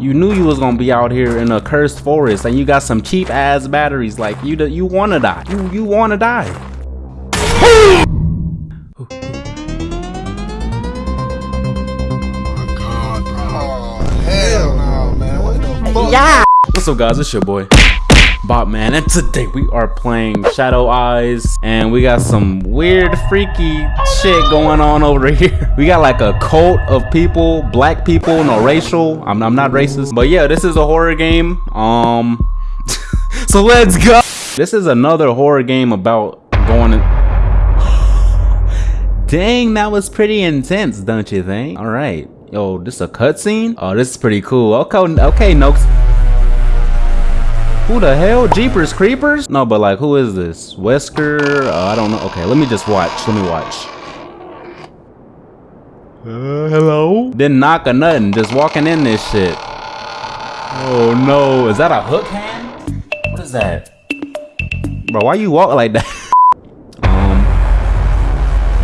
You knew you was gonna be out here in a cursed forest and you got some cheap ass batteries. Like you, you wanna die. You, you wanna die. Hell no, man. What? Yeah. What's up, guys? It's your boy. Bob man, and today we are playing Shadow Eyes, and we got some weird, freaky shit going on over here. We got like a cult of people, black people, no racial. I'm, I'm not racist, but yeah, this is a horror game. Um, so let's go. This is another horror game about going. In Dang, that was pretty intense, don't you think? All right, yo, this a cutscene. Oh, this is pretty cool. Okay, okay, Noakes. Who the hell? Jeepers Creepers? No, but like, who is this? Wesker? Uh, I don't know. Okay, let me just watch. Let me watch. Uh, hello? Didn't knock or nothing. Just walking in this shit. Oh no. Is that a hook hand? What is that? Bro, why you walk like that? um.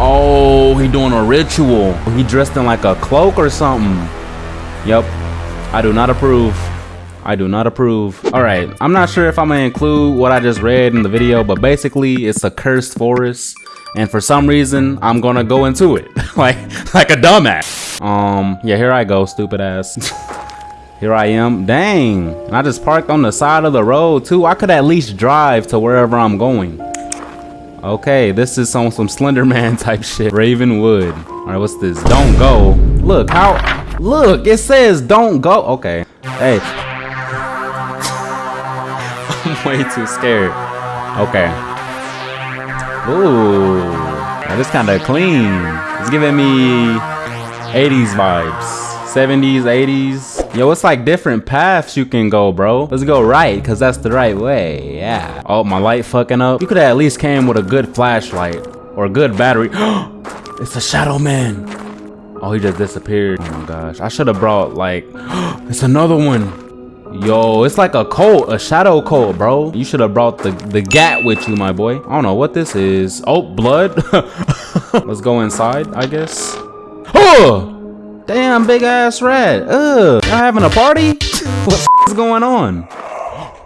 Oh, he doing a ritual. He dressed in like a cloak or something. Yep. I do not approve. I do not approve. All right, I'm not sure if I'm gonna include what I just read in the video, but basically it's a cursed forest. And for some reason, I'm gonna go into it like like a dumbass. Um, yeah, here I go, stupid ass. here I am. Dang, and I just parked on the side of the road too. I could at least drive to wherever I'm going. Okay, this is on some Slender Man type shit. Ravenwood. All right, what's this? Don't go. Look, how, look, it says don't go. Okay, hey, way too scared. Okay. Ooh. Now this kind of clean. It's giving me 80s vibes. 70s, 80s. Yo, it's like different paths you can go, bro. Let's go right, because that's the right way. Yeah. Oh, my light fucking up. You could at least came with a good flashlight or a good battery. it's a shadow man. Oh, he just disappeared. Oh my gosh. I should have brought like, it's another one. Yo, it's like a cult, a shadow cult, bro. You should have brought the, the gat with you, my boy. I don't know what this is. Oh, blood. Let's go inside, I guess. Oh! Damn, big ass rat. Ugh. Y'all having a party? what is going on?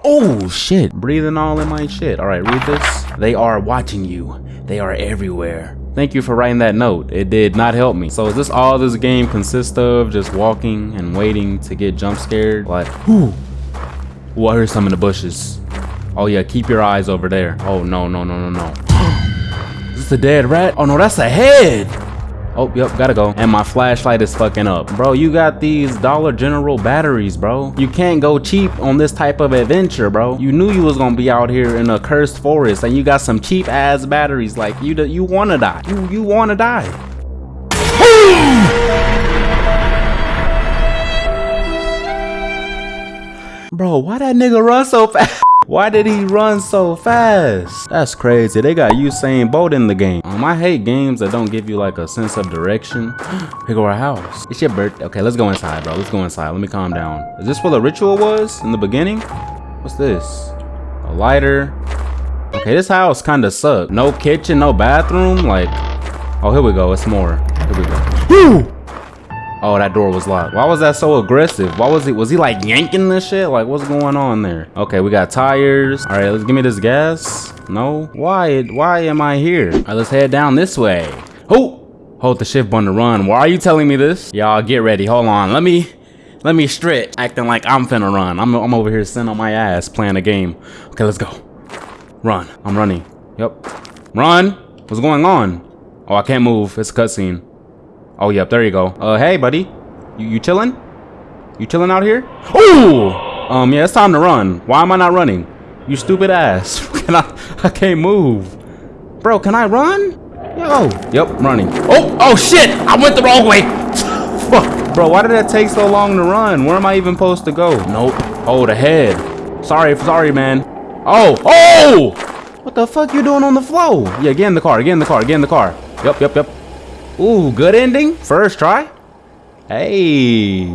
Oh, shit. Breathing all in my shit. All right, read this. They are watching you. They are everywhere. Thank you for writing that note. It did not help me. So is this all this game consists of? Just walking and waiting to get jump scared? Like, whoo. Ooh, I heard some in the bushes. Oh yeah, keep your eyes over there. Oh no, no, no, no, no. is this a dead rat? Oh no, that's a head. Oh, yep, gotta go. And my flashlight is fucking up. Bro, you got these Dollar General batteries, bro. You can't go cheap on this type of adventure, bro. You knew you was gonna be out here in a cursed forest and you got some cheap ass batteries. Like, you you wanna die. You, you wanna die. bro, why that nigga run so fast? Why did he run so fast? That's crazy. They got Usain Bolt in the game. Um, I hate games that don't give you like a sense of direction. Here go our house. It's your birthday. Okay, let's go inside, bro. Let's go inside. Let me calm down. Is this where the ritual was in the beginning? What's this? A lighter. Okay, this house kind of sucked. No kitchen, no bathroom. Like, oh, here we go. It's more. Here we go. Woo! Oh, that door was locked. Why was that so aggressive? Why was he, was he like yanking this shit? Like, what's going on there? Okay, we got tires. All right, let's give me this gas. No, why, why am I here? All right, let's head down this way. Oh, hold the shift button to run. Why are you telling me this? Y'all get ready. Hold on. Let me, let me stretch. Acting like I'm finna run. I'm, I'm over here sitting on my ass playing a game. Okay, let's go. Run. I'm running. Yep. Run. What's going on? Oh, I can't move. It's a cutscene. Oh, yep, there you go. Uh, hey, buddy. You, you chilling? You chilling out here? Ooh! Um, yeah, it's time to run. Why am I not running? You stupid ass. can I, I can't move. Bro, can I run? Yo. Yep, running. Oh, oh shit! I went the wrong way! Fuck. Bro, why did that take so long to run? Where am I even supposed to go? Nope. Oh, the head. Sorry, sorry, man. Oh, oh! What the fuck you doing on the floor? Yeah, get in the car, get in the car, get in the car. Yep, yep, yep. Ooh, good ending. First try. Hey.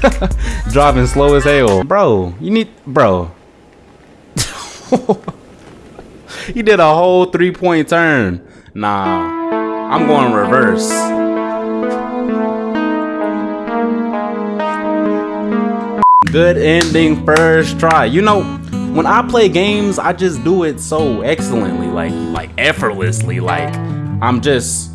Driving slow as hell. Bro, you need... Bro. you did a whole three-point turn. Nah. I'm going reverse. Good ending first try. You know, when I play games, I just do it so excellently, like like effortlessly. Like I'm just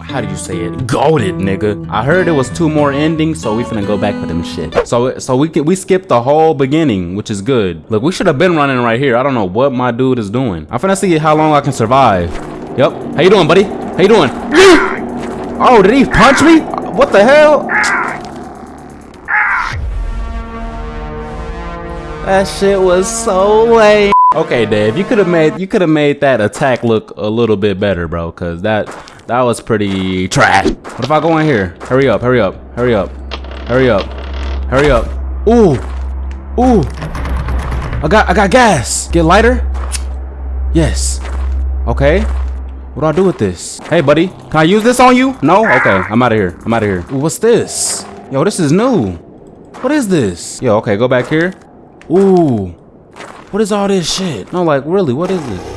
how do you say it? Goaded, nigga. I heard it was two more endings, so we finna go back for them shit. So so we we skipped the whole beginning, which is good. Look, we should have been running right here. I don't know what my dude is doing. I'm finna see how long I can survive. Yep. How you doing, buddy? How you doing? oh, did he punch me? What the hell? That shit was so lame. Okay, Dave, you could have made you could have made that attack look a little bit better, bro, cuz that that was pretty trash. What if I go in here? Hurry up, hurry up, hurry up, hurry up, hurry up. Ooh, ooh. I got, I got gas. Get lighter? Yes. Okay. What do I do with this? Hey, buddy, can I use this on you? No? Okay, I'm out of here. I'm out of here. Ooh, what's this? Yo, this is new. What is this? Yo, okay, go back here. Ooh. What is all this shit? No, like, really, what is this?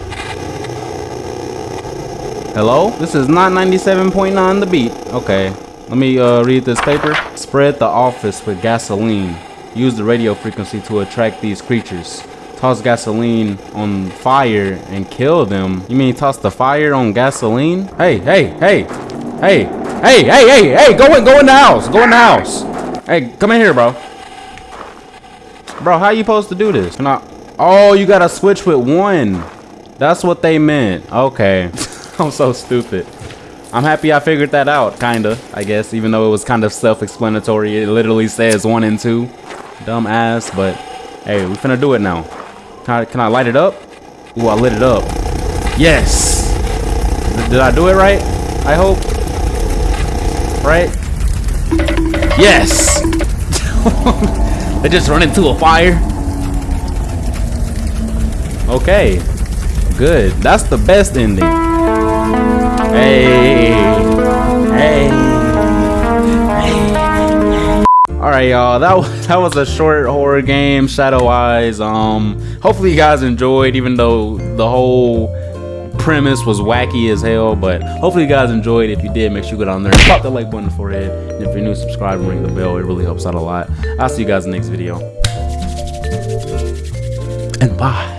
Hello? This is not 97.9 the beat. Okay. Let me uh, read this paper. Spread the office with gasoline. Use the radio frequency to attract these creatures. Toss gasoline on fire and kill them. You mean toss the fire on gasoline? Hey, hey, hey, hey, hey, hey, hey, hey, go in, go in the house. Go in the house. Hey, come in here, bro. Bro, how you supposed to do this? Can I? Oh, you gotta switch with one. That's what they meant. Okay. I'm so stupid. I'm happy I figured that out, kinda, I guess, even though it was kind of self-explanatory. It literally says one and two. Dumb ass, but hey, we finna do it now. Can I, can I light it up? Ooh, I lit it up. Yes! Did I do it right? I hope. Right? Yes! they just run into a fire. Okay. Good. That's the best ending. Hey. Hey. Hey. All right, y'all. That was, that was a short horror game, Shadow Eyes. Um, hopefully you guys enjoyed, even though the whole premise was wacky as hell. But hopefully you guys enjoyed. If you did, make sure you go down there and pop that like button for it. And if you're new, subscribe and ring the bell. It really helps out a lot. I'll see you guys in the next video. And bye.